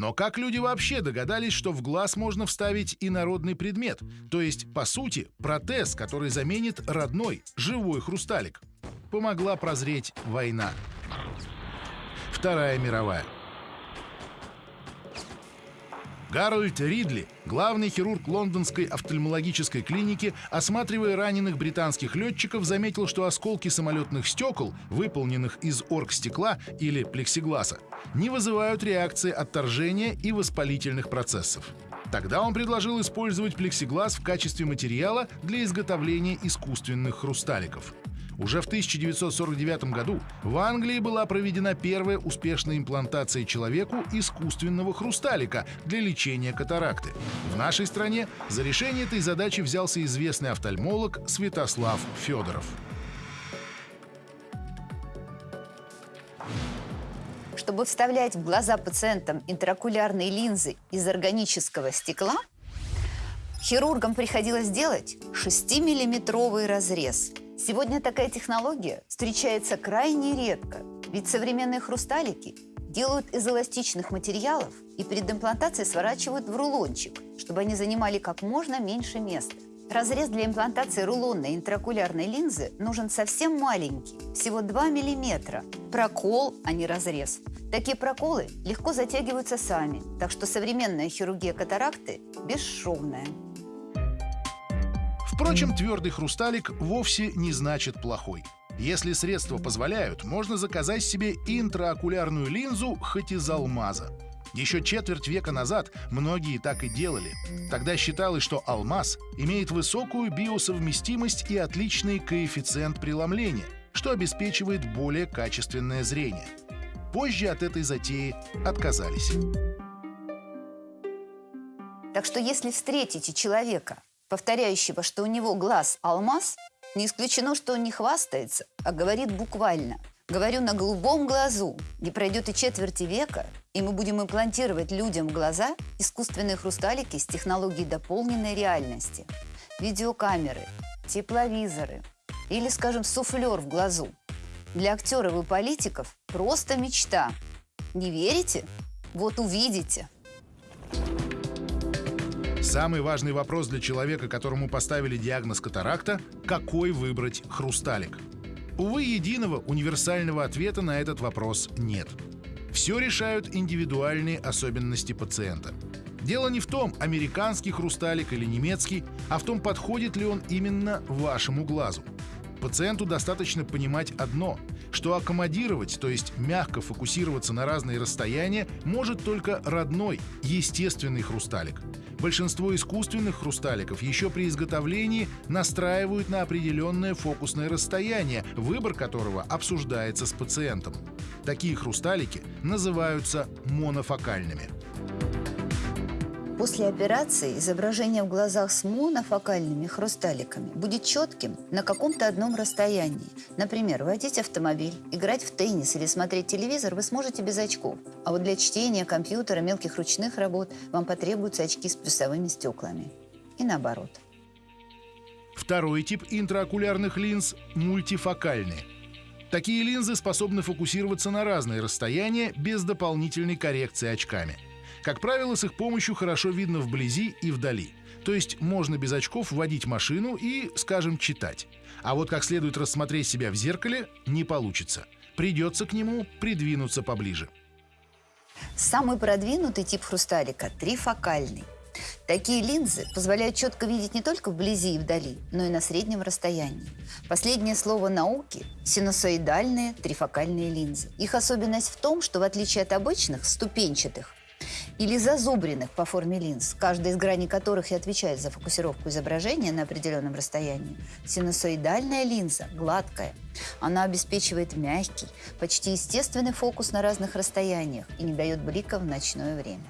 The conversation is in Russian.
Но как люди вообще догадались, что в глаз можно вставить инородный предмет? То есть, по сути, протез, который заменит родной, живой хрусталик. Помогла прозреть война. Вторая мировая. Гарольд Ридли, главный хирург лондонской офтальмологической клиники, осматривая раненых британских летчиков, заметил, что осколки самолетных стекол, выполненных из оргстекла или плексигласа, не вызывают реакции отторжения и воспалительных процессов. Тогда он предложил использовать плексиглаз в качестве материала для изготовления искусственных хрусталиков. Уже в 1949 году в Англии была проведена первая успешная имплантация человеку искусственного хрусталика для лечения катаракты. В нашей стране за решение этой задачи взялся известный офтальмолог Святослав Федоров. Чтобы вставлять в глаза пациентам интракулярные линзы из органического стекла, хирургам приходилось делать 6-миллиметровый разрез – Сегодня такая технология встречается крайне редко, ведь современные хрусталики делают из эластичных материалов и перед имплантацией сворачивают в рулончик, чтобы они занимали как можно меньше места. Разрез для имплантации рулонной интракулярной линзы нужен совсем маленький, всего 2 мм. Прокол, а не разрез. Такие проколы легко затягиваются сами, так что современная хирургия катаракты бесшовная. Впрочем, твердый хрусталик вовсе не значит плохой. Если средства позволяют, можно заказать себе интраокулярную линзу хоть из алмаза. Еще четверть века назад многие так и делали. Тогда считалось, что алмаз имеет высокую биосовместимость и отличный коэффициент преломления, что обеспечивает более качественное зрение. Позже от этой затеи отказались. Так что если встретите человека, повторяющего, что у него глаз алмаз, не исключено, что он не хвастается, а говорит буквально. Говорю на голубом глазу. Не пройдет и четверти века, и мы будем имплантировать людям в глаза искусственные хрусталики с технологией дополненной реальности. Видеокамеры, тепловизоры или, скажем, суфлер в глазу. Для актеров и политиков просто мечта. Не верите? Вот увидите. Самый важный вопрос для человека, которому поставили диагноз катаракта – какой выбрать хрусталик? Увы, единого универсального ответа на этот вопрос нет. Все решают индивидуальные особенности пациента. Дело не в том, американский хрусталик или немецкий, а в том, подходит ли он именно вашему глазу. Пациенту достаточно понимать одно, что аккомодировать, то есть мягко фокусироваться на разные расстояния, может только родной, естественный хрусталик. Большинство искусственных хрусталиков еще при изготовлении настраивают на определенное фокусное расстояние, выбор которого обсуждается с пациентом. Такие хрусталики называются монофокальными. После операции изображение в глазах с монофокальными хрусталиками будет четким на каком-то одном расстоянии. Например, водить автомобиль, играть в теннис или смотреть телевизор вы сможете без очков. А вот для чтения компьютера, мелких ручных работ вам потребуются очки с плюсовыми стеклами. И наоборот. Второй тип интраокулярных линз – мультифокальные. Такие линзы способны фокусироваться на разные расстояния без дополнительной коррекции очками – как правило, с их помощью хорошо видно вблизи и вдали. То есть можно без очков водить машину и, скажем, читать. А вот как следует рассмотреть себя в зеркале не получится. Придется к нему придвинуться поближе. Самый продвинутый тип хрусталика – трифокальный. Такие линзы позволяют четко видеть не только вблизи и вдали, но и на среднем расстоянии. Последнее слово науки – синусоидальные трифокальные линзы. Их особенность в том, что в отличие от обычных ступенчатых, или зазубренных по форме линз, каждая из граней которых и отвечает за фокусировку изображения на определенном расстоянии, синусоидальная линза гладкая. Она обеспечивает мягкий, почти естественный фокус на разных расстояниях и не дает блика в ночное время.